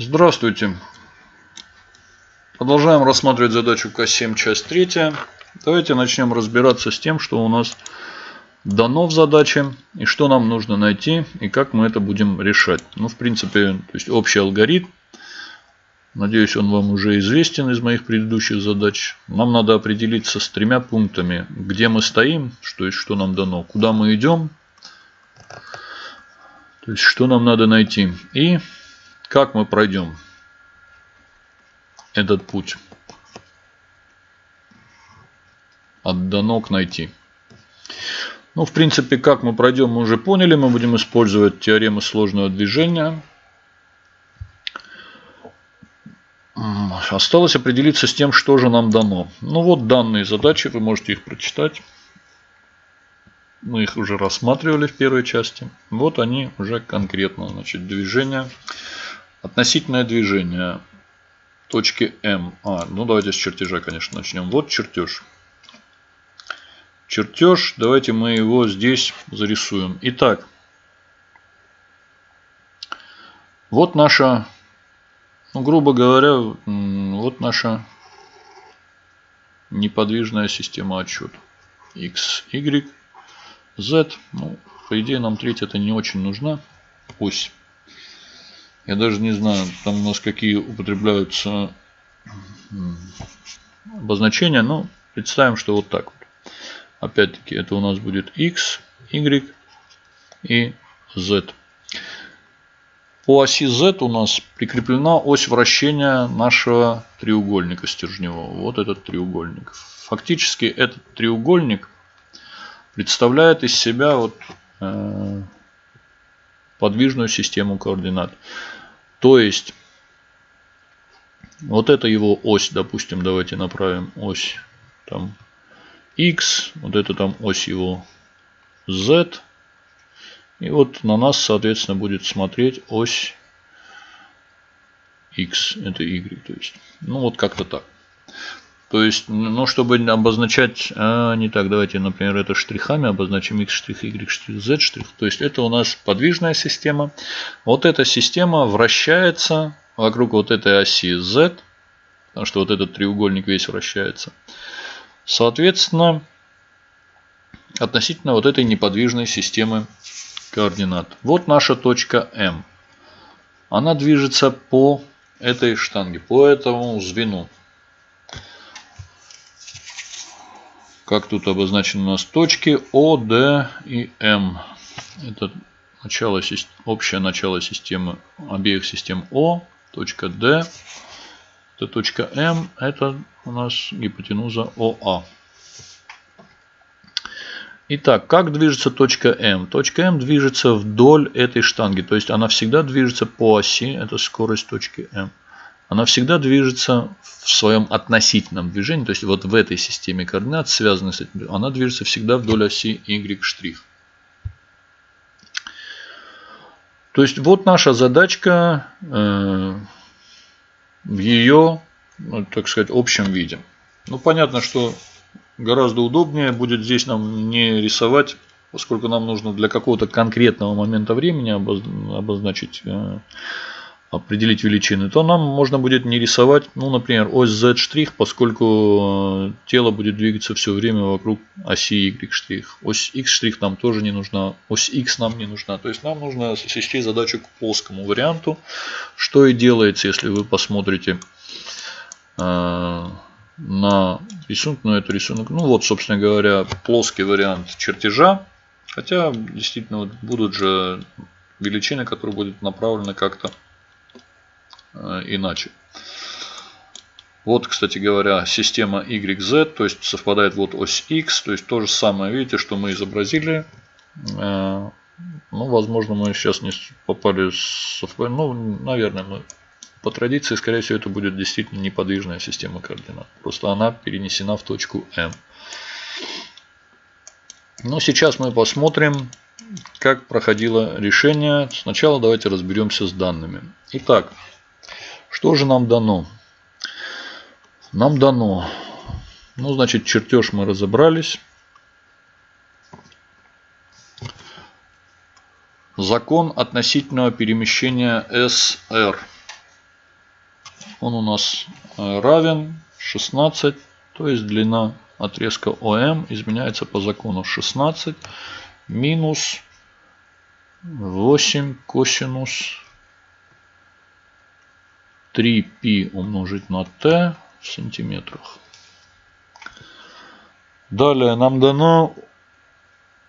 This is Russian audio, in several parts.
Здравствуйте. Продолжаем рассматривать задачу К7, часть 3. Давайте начнем разбираться с тем, что у нас дано в задаче, и что нам нужно найти, и как мы это будем решать. Ну, в принципе, то есть общий алгоритм. Надеюсь, он вам уже известен из моих предыдущих задач. Нам надо определиться с тремя пунктами, где мы стоим, что есть что нам дано, куда мы идем, то есть что нам надо найти, и как мы пройдем этот путь от дано к найти. Ну, в принципе, как мы пройдем, мы уже поняли. Мы будем использовать теорему сложного движения. Осталось определиться с тем, что же нам дано. Ну вот данные задачи, вы можете их прочитать. Мы их уже рассматривали в первой части. Вот они уже конкретно. Значит, движение. Относительное движение точки М. А, ну давайте с чертежа, конечно, начнем. Вот чертеж. Чертеж, давайте мы его здесь зарисуем. Итак, вот наша, ну, грубо говоря, вот наша неподвижная система отчета. X, Y, Z. Ну, по идее, нам третья это не очень нужна. Ось. Я даже не знаю, там у нас какие употребляются обозначения, но представим, что вот так вот. Опять-таки, это у нас будет x, y и z. По оси z у нас прикреплена ось вращения нашего треугольника стержневого. Вот этот треугольник. Фактически этот треугольник представляет из себя вот, э, подвижную систему координат. То есть, вот это его ось, допустим, давайте направим ось там x, вот это там ось его z. И вот на нас, соответственно, будет смотреть ось x, это y. То есть, ну вот как-то так. То есть, ну, чтобы обозначать, а, не так, давайте, например, это штрихами обозначим x штрих, y штрих, z штрих. То есть, это у нас подвижная система. Вот эта система вращается вокруг вот этой оси z, потому что вот этот треугольник весь вращается. Соответственно, относительно вот этой неподвижной системы координат. Вот наша точка М. Она движется по этой штанге, по этому звену. Как тут обозначены у нас точки О, Д и М. Это начало, общее начало системы обеих систем О, точка Д, это точка М, это у нас гипотенуза ОА. Итак, как движется точка М? Точка М движется вдоль этой штанги, то есть она всегда движется по оси, это скорость точки М она всегда движется в своем относительном движении, то есть вот в этой системе координат, связанной с этим, она движется всегда вдоль оси y'. То есть вот наша задачка э, в ее, ну, так сказать, общем виде. Ну, понятно, что гораздо удобнее будет здесь нам не рисовать, поскольку нам нужно для какого-то конкретного момента времени обозначить э, определить величины, то нам можно будет не рисовать, ну, например, ось z', поскольку э, тело будет двигаться все время вокруг оси y'. Ось x' нам тоже не нужна, ось x нам не нужна. То есть нам нужно свести задачу к плоскому варианту, что и делается, если вы посмотрите э, на рисунок, но это рисунок, ну вот, собственно говоря, плоский вариант чертежа. Хотя, действительно, вот будут же величины, которые будут направлены как-то иначе. Вот, кстати говоря, система YZ, то есть совпадает вот ось X, то есть то же самое, видите, что мы изобразили. Э, ну, возможно, мы сейчас не попали с Ну, наверное, мы по традиции, скорее всего, это будет действительно неподвижная система координат. Просто она перенесена в точку M. Но сейчас мы посмотрим, как проходило решение. Сначала давайте разберемся с данными. Итак, что же нам дано? Нам дано, ну, значит, чертеж мы разобрались. Закон относительного перемещения SR. он у нас э, равен 16, то есть длина отрезка ОМ изменяется по закону 16 минус 8 косинус 3π умножить на t в сантиметрах. Далее нам дано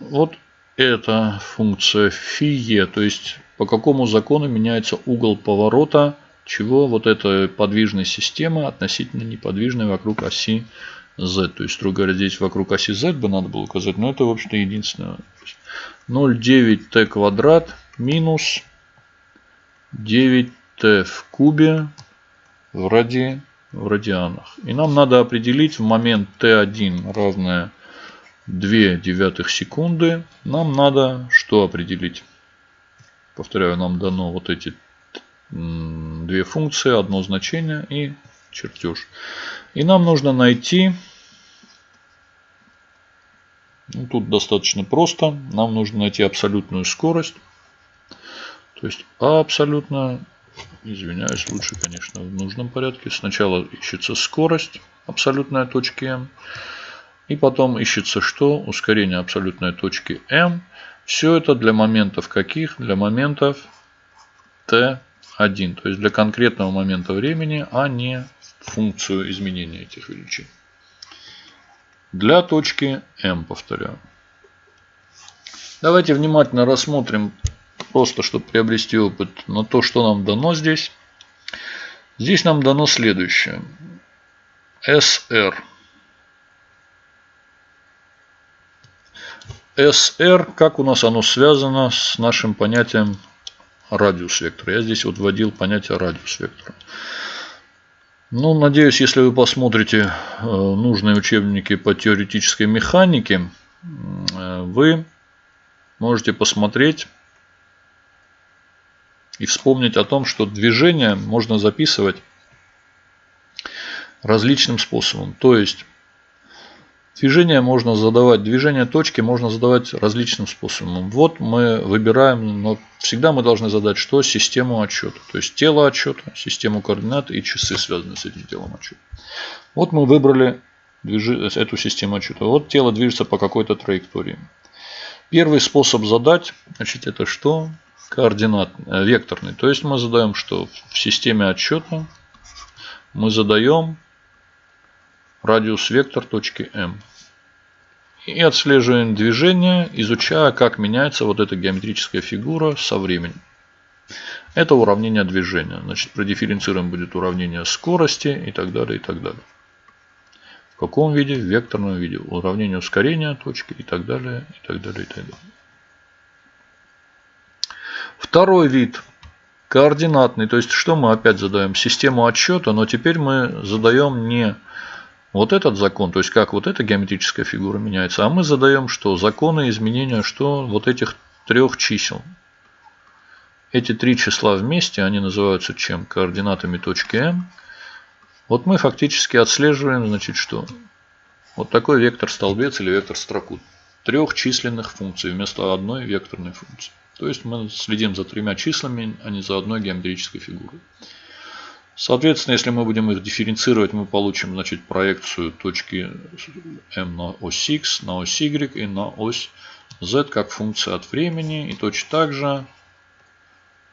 вот эта функция фие, то есть по какому закону меняется угол поворота чего вот эта подвижная система относительно неподвижной вокруг оси z. То есть, строго говоря, здесь вокруг оси z бы надо было указать, но это, в общем-то, единственное. 0,9t квадрат минус 9t в кубе в, ради, в радианах. И нам надо определить в момент t1 равное 2 девятых секунды. Нам надо что определить? Повторяю, нам дано вот эти две функции, одно значение и чертеж. И нам нужно найти, ну, тут достаточно просто, нам нужно найти абсолютную скорость. То есть абсолютно, извиняюсь, лучше, конечно, в нужном порядке. Сначала ищется скорость абсолютная точки m. И потом ищется что? Ускорение абсолютной точки m. Все это для моментов каких? Для моментов t 1. То есть для конкретного момента времени, а не функцию изменения этих величин. Для точки m, повторяю. Давайте внимательно рассмотрим, просто чтобы приобрести опыт, на то, что нам дано здесь. Здесь нам дано следующее. SR. SR, как у нас оно связано с нашим понятием радиус вектора. Я здесь вот вводил понятие радиус вектора. Ну, надеюсь, если вы посмотрите э, нужные учебники по теоретической механике, э, вы можете посмотреть и вспомнить о том, что движение можно записывать различным способом. То есть Движение можно задавать, движение точки можно задавать различным способом. Вот мы выбираем, но всегда мы должны задать что? Систему отчета. То есть тело отчета, систему координат и часы, связанные с этим телом отчета. Вот мы выбрали эту систему отчета. Вот тело движется по какой-то траектории. Первый способ задать, значит, это что? Координат, э, векторный. То есть мы задаем что? В системе отчета мы задаем радиус вектор точки М. И отслеживаем движение, изучая, как меняется вот эта геометрическая фигура со временем. Это уравнение движения. Значит, продифференцируем будет уравнение скорости и так далее, и так далее. В каком виде? В векторном виде. Уравнение ускорения точки и так далее, и так далее, и так далее. Второй вид координатный. То есть, что мы опять задаем? Систему отсчета, но теперь мы задаем не вот этот закон, то есть как вот эта геометрическая фигура меняется, а мы задаем что? Законы изменения что? Вот этих трех чисел. Эти три числа вместе, они называются чем? Координатами точки М. Вот мы фактически отслеживаем, значит, что? Вот такой вектор-столбец или вектор-строку. Трех численных функций вместо одной векторной функции. То есть мы следим за тремя числами, а не за одной геометрической фигурой. Соответственно, если мы будем их дифференцировать, мы получим значит, проекцию точки m на ось x, на ось y и на ось z как функция от времени. И точно так же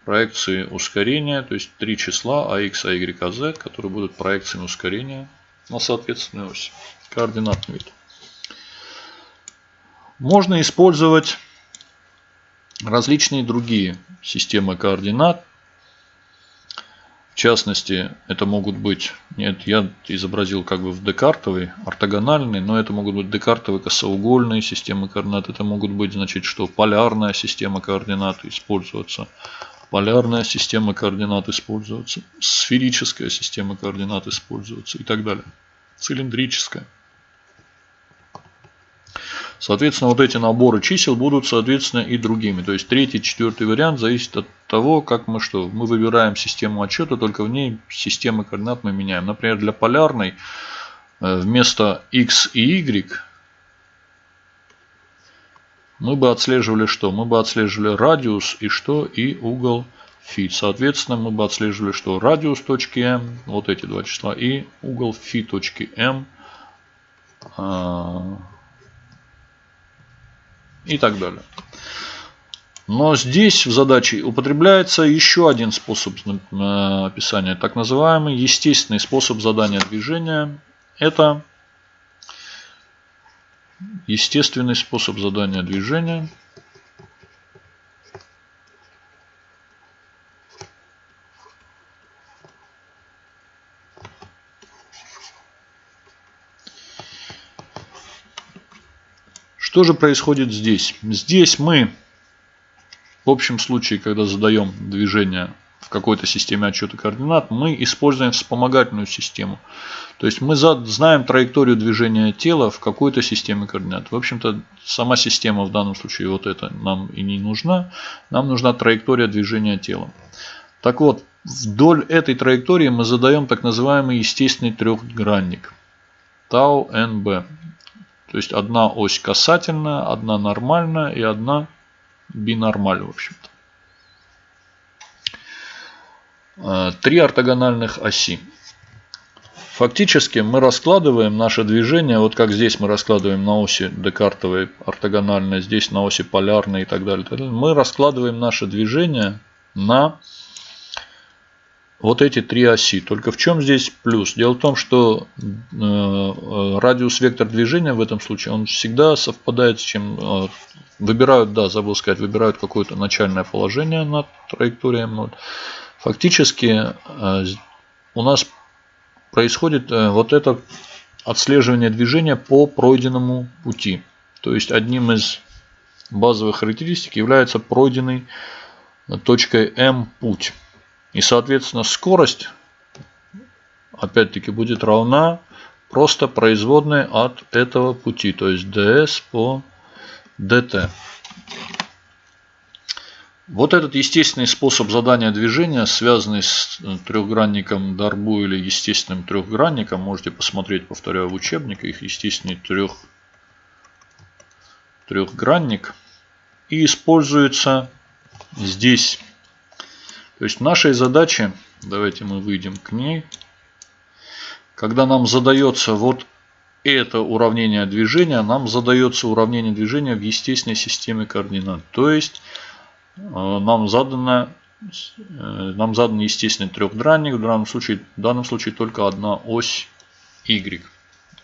проекции ускорения, то есть три числа ax, ay, az, которые будут проекциями ускорения на соответственную ось. Координатный вид. Можно использовать различные другие системы координат частности, это могут быть, нет, я изобразил как бы в декартовой, ортогональной, но это могут быть декартовые косоугольные системы координат, это могут быть, значит, что полярная система координат использоваться, полярная система координат использоваться, сферическая система координат использоваться и так далее, цилиндрическая. Соответственно, вот эти наборы чисел будут, соответственно, и другими. То есть третий, четвертый вариант зависит от того, как мы что. Мы выбираем систему отчета, только в ней системы координат мы меняем. Например, для полярной э, вместо x и y мы бы отслеживали что? Мы бы отслеживали радиус и что? И угол фи. Соответственно, мы бы отслеживали, что радиус точки М, вот эти два числа, и угол фи точки М и так далее. Но здесь в задаче употребляется еще один способ э, описания, так называемый естественный способ задания движения. Это естественный способ задания движения. Что же происходит здесь? Здесь мы в общем случае, когда задаем движение в какой-то системе отчета координат, мы используем вспомогательную систему. То есть мы знаем траекторию движения тела в какой-то системе координат. В общем-то, сама система в данном случае вот это нам и не нужна. Нам нужна траектория движения тела. Так вот, вдоль этой траектории мы задаем так называемый естественный трехгранник. Тау НБ. То есть одна ось касательная, одна нормальная и одна бинормаль, в общем-то. А, три ортогональных оси. Фактически мы раскладываем наше движение, вот как здесь мы раскладываем на оси декартовой ортогональной, здесь на оси полярной и так далее. Мы раскладываем наше движение на вот эти три оси. Только в чем здесь плюс? Дело в том, что э, э, радиус вектор движения в этом случае, он всегда совпадает с чем э, выбирают, да, забыл сказать, выбирают какое-то начальное положение над траекторией м Фактически у нас происходит вот это отслеживание движения по пройденному пути. То есть одним из базовых характеристик является пройденный точкой М путь. И, соответственно, скорость, опять-таки, будет равна просто производной от этого пути. То есть ds по dt. Вот этот естественный способ задания движения, связанный с трехгранником Дарбу или естественным трехгранником, можете посмотреть, повторяю, в учебнике, их естественный трех, трехгранник. И используется здесь то есть нашей задаче, давайте мы выйдем к ней, когда нам задается вот это уравнение движения, нам задается уравнение движения в естественной системе координат. То есть э, нам задано э, нам задан естественный трехдранник, в данном случае, в данном случае только одна ось y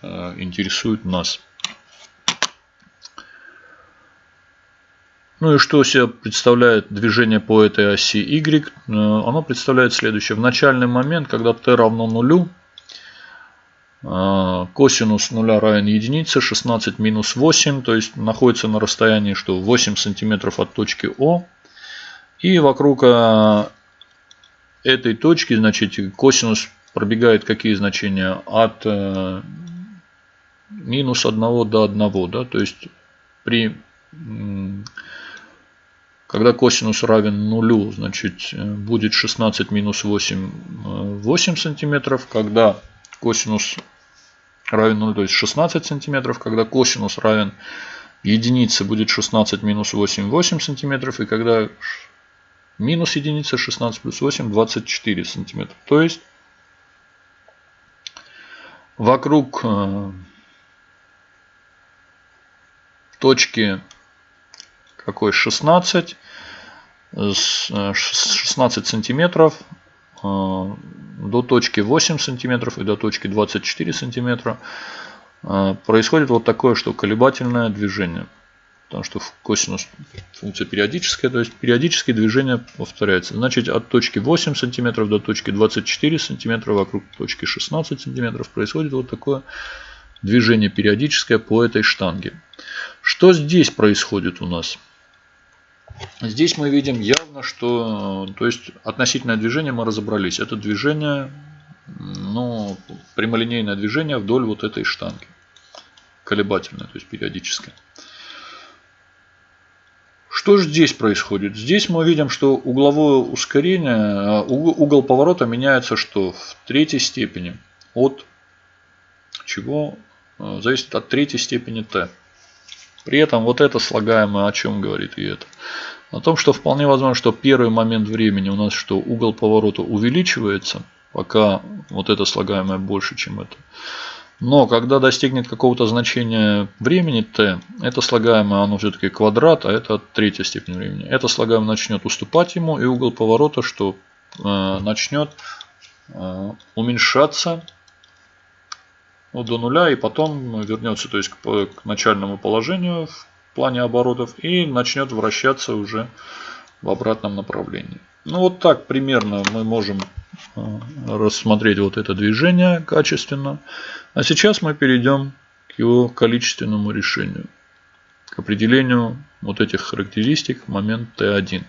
э, интересует нас. Ну и что себе представляет движение по этой оси y? Э, оно представляет следующее. В начальный момент, когда t равно нулю, э, косинус нуля равен единице, 16 минус 8, то есть находится на расстоянии что 8 сантиметров от точки О. И вокруг э, этой точки, значит, косинус пробегает какие значения? От минус 1 до 1, да, то есть при когда косинус равен нулю, значит э, будет 16 минус 8, 8 сантиметров. Когда косинус равен 0, то есть 16 сантиметров. Когда косинус равен единице, будет 16 минус 8, 8 сантиметров. И когда минус единица, 16 плюс 8, 24 сантиметра. То есть вокруг э, точки какой 16 16 э, сантиметров э, до точки 8 сантиметров и до точки 24 сантиметра э, происходит вот такое, что колебательное движение. Потому что косинус функция периодическая, то есть периодическое движение повторяется. Значит, от точки 8 сантиметров до точки 24 сантиметра вокруг точки 16 сантиметров происходит вот такое движение периодическое по этой штанге. Что здесь происходит у нас? Здесь мы видим явно, что то есть относительное движение мы разобрались. Это движение, ну, прямолинейное движение вдоль вот этой штанги. Колебательное, то есть периодическое. Что же здесь происходит? Здесь мы видим, что угловое ускорение, угол поворота меняется что? В третьей степени. От чего? Зависит от третьей степени t. При этом вот это слагаемое о чем говорит и это? О том, что вполне возможно, что первый момент времени у нас что угол поворота увеличивается, пока вот это слагаемое больше, чем это. Но когда достигнет какого-то значения времени t, это слагаемое оно все-таки квадрат, а это третья степень времени. Это слагаемое начнет уступать ему, и угол поворота что э, начнет э, уменьшаться ну, до нуля, и потом вернется то есть, к, к начальному положению в плане оборотов и начнет вращаться уже в обратном направлении. Ну вот так примерно мы можем э, рассмотреть вот это движение качественно. А сейчас мы перейдем к его количественному решению, к определению вот этих характеристик момент Т1.